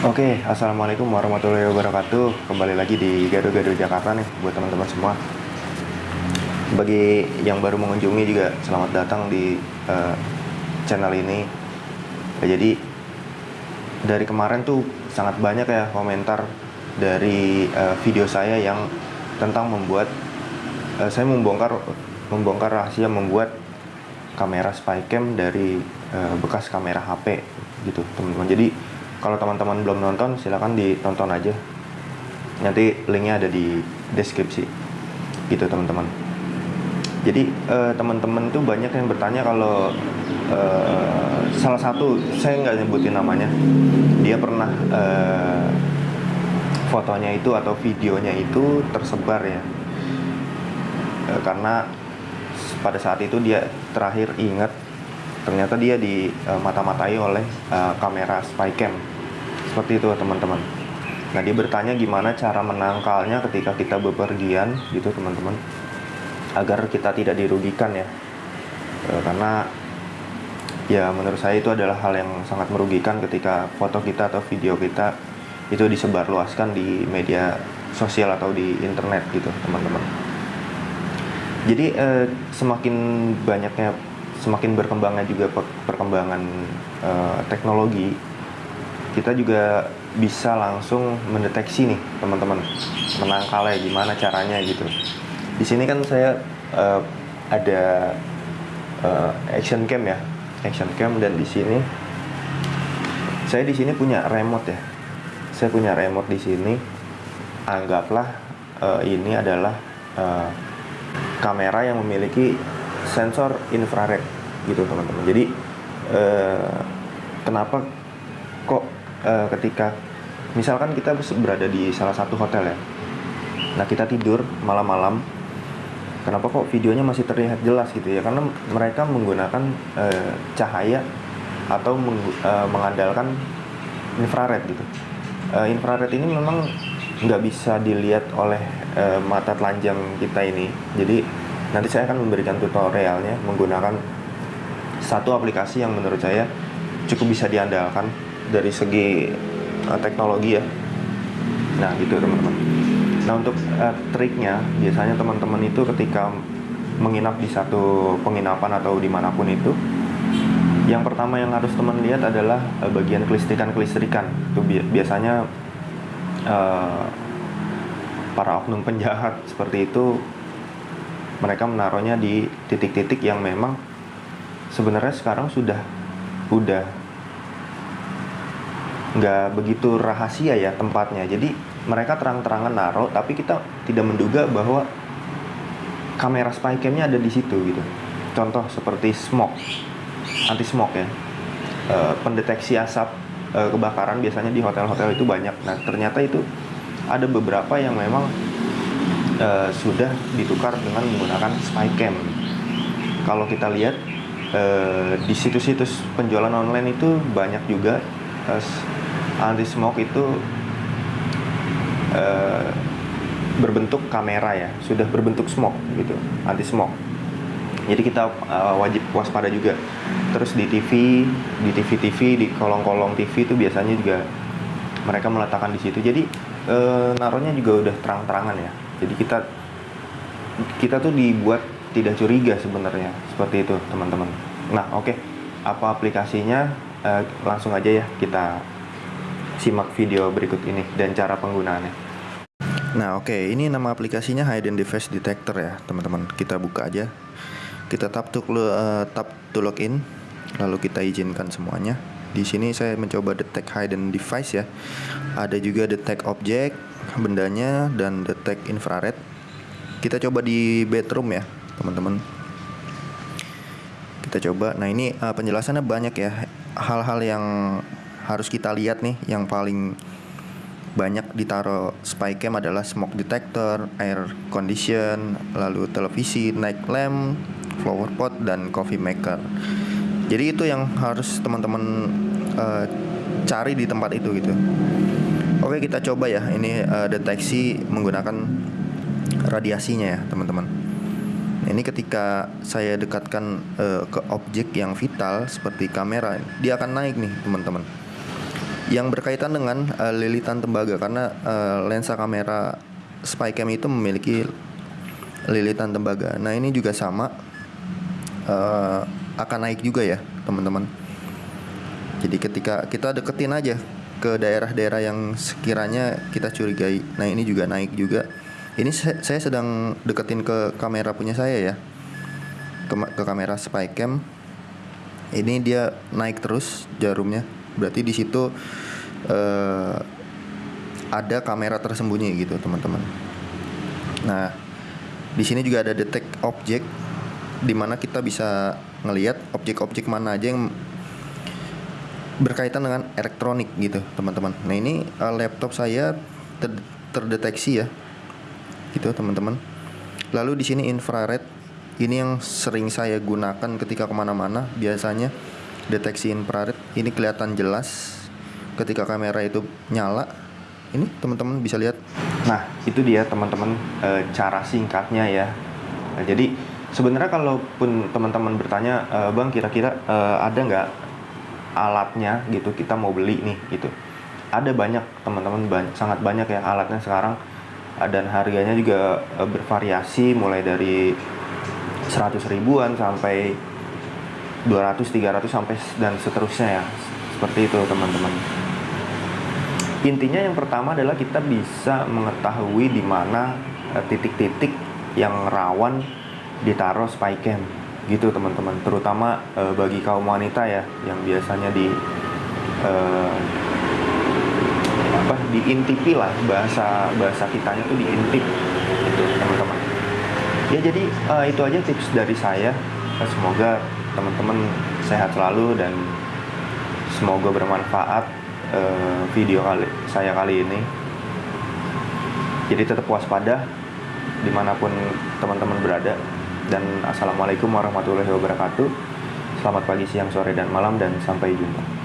Oke, assalamualaikum warahmatullahi wabarakatuh. Kembali lagi di Gado-Gado Jakarta nih buat teman-teman semua. Bagi yang baru mengunjungi juga selamat datang di uh, channel ini. Ya, jadi dari kemarin tuh sangat banyak ya komentar dari uh, video saya yang tentang membuat uh, saya membongkar membongkar rahasia membuat kamera spycam dari uh, bekas kamera HP gitu teman-teman. Jadi kalau teman-teman belum nonton silahkan ditonton aja. Nanti linknya ada di deskripsi. Gitu teman-teman. Jadi uh, teman-teman tuh banyak yang bertanya kalau uh, salah satu saya nggak nyebutin namanya. Dia pernah uh, fotonya itu atau videonya itu tersebar ya. Karena pada saat itu dia terakhir ingat ternyata dia di uh, mata-matai oleh uh, kamera spycam seperti itu teman-teman. Nah dia bertanya gimana cara menangkalnya ketika kita bepergian gitu teman-teman. Agar kita tidak dirugikan ya. E, karena ya menurut saya itu adalah hal yang sangat merugikan ketika foto kita atau video kita itu disebarluaskan di media sosial atau di internet gitu teman-teman. Jadi eh, semakin banyaknya semakin berkembangnya juga perkembangan eh, teknologi kita juga bisa langsung mendeteksi nih teman-teman menangkalnya gimana caranya gitu. Di sini kan saya uh, ada uh, action cam ya action cam dan di sini saya di sini punya remote ya. Saya punya remote di sini anggaplah uh, ini adalah uh, kamera yang memiliki sensor infrared gitu teman-teman. Jadi uh, kenapa kok uh, ketika misalkan kita berada di salah satu hotel ya. Nah kita tidur malam-malam kenapa kok videonya masih terlihat jelas gitu ya? Karena mereka menggunakan uh, cahaya atau meng, uh, mengandalkan infrared gitu. Uh, infrared ini memang nggak bisa dilihat oleh uh, mata telanjang kita ini. Jadi nanti saya akan memberikan tutorialnya menggunakan satu aplikasi yang menurut saya cukup bisa diandalkan dari segi uh, teknologi ya. Nah gitu teman-teman. Nah untuk uh, triknya biasanya teman-teman itu ketika menginap di satu penginapan atau di mana pun itu yang pertama yang harus teman lihat adalah uh, bagian kelistrikan-kelistrikan. Itu bi biasanya uh, para oknum penjahat seperti itu mereka menaruhnya di titik-titik yang memang sebenarnya sekarang sudah udah nggak begitu rahasia ya tempatnya. Jadi mereka terang-terangan naruh tapi kita tidak menduga bahwa kamera spycamnya ada di situ gitu. Contoh seperti smoke anti smoke ya. E, pendeteksi asap e, kebakaran biasanya di hotel-hotel itu banyak. Nah ternyata itu ada beberapa yang memang e, sudah ditukar dengan menggunakan spycam. Kalau kita lihat e, di situs-situs penjualan online itu banyak juga. Anti smoke itu uh, berbentuk kamera ya. Sudah berbentuk smoke gitu anti smoke. Jadi kita uh, wajib waspada juga. Terus di TV di TV TV di kolong-kolong TV itu biasanya juga mereka meletakkan di situ. Jadi uh, naruhnya juga udah terang-terangan ya jadi kita kita tuh dibuat tidak curiga sebenarnya seperti itu teman-teman nah oke okay. apa aplikasinya uh, langsung aja ya kita simak video berikut ini dan cara penggunaannya. Nah, oke, okay. ini nama aplikasinya Hidden Device Detector ya, teman-teman. Kita buka aja. Kita tap to uh, tap to login, lalu kita izinkan semuanya. Di sini saya mencoba detect hidden device ya. Ada juga detect object, bendanya dan detect infrared. Kita coba di bedroom ya, teman-teman. Kita coba. Nah, ini uh, penjelasannya banyak ya. Hal-hal yang harus kita lihat nih yang paling banyak ditaruh spy cam adalah smoke detector, air condition, lalu televisi, night lamp, flower pot dan coffee maker. Jadi itu yang harus teman-teman uh, cari di tempat itu gitu. Oke kita coba ya ini uh, deteksi menggunakan radiasinya ya teman-teman. Ini ketika saya dekatkan uh, ke objek yang vital seperti kamera, dia akan naik nih teman-teman yang berkaitan dengan uh, lilitan tembaga karena uh, lensa kamera Spycam itu memiliki lilitan tembaga. Nah ini juga sama uh, akan naik juga ya teman-teman. Jadi ketika kita deketin aja ke daerah-daerah yang sekiranya kita curigai. Nah ini juga naik juga. Ini saya sedang deketin ke kamera punya saya ya, ke, ke kamera Spycam. Ini dia naik terus jarumnya. Berarti di situ uh, ada kamera tersembunyi gitu teman-teman. Nah di sini juga ada detect object, di mana kita bisa ngelihat objek-objek mana aja yang berkaitan dengan elektronik gitu teman-teman. Nah ini uh, laptop saya ter terdeteksi ya gitu teman-teman. Lalu di sini infrared. Ini yang sering saya gunakan ketika ke mana-mana. Biasanya deteksi infrared. Ini kelihatan jelas ketika kamera itu nyala. Ini teman-teman bisa lihat. Nah itu dia teman-teman e, cara singkatnya ya. Nah, jadi sebenarnya kalaupun teman-teman bertanya e, bang kira-kira e, ada nggak alatnya gitu kita mau beli nih gitu. Ada banyak teman-teman banyak, sangat banyak ya alatnya sekarang. Dan harganya juga e, bervariasi mulai dari 100 ribuan sampai 200 300 sampai dan seterusnya ya. Seperti itu teman-teman. Intinya yang pertama adalah kita bisa mengetahui di mana e, titik-titik yang rawan ditaruh spy cam gitu teman-teman. Terutama uh, bagi kaum wanita ya yang biasanya di uh, apa diintipi lah bahasa bahasa kitanya tuh diintip gitu teman-teman. Ya jadi uh, itu aja tips dari saya. Semoga teman-teman sehat selalu dan semoga bermanfaat uh, video kali saya kali ini. Jadi tetap waspada di mana pun teman-teman berada dan Assalamualaikum warahmatullahi wabarakatuh. Selamat pagi, siang, sore, dan malam, dan sampai jumpa.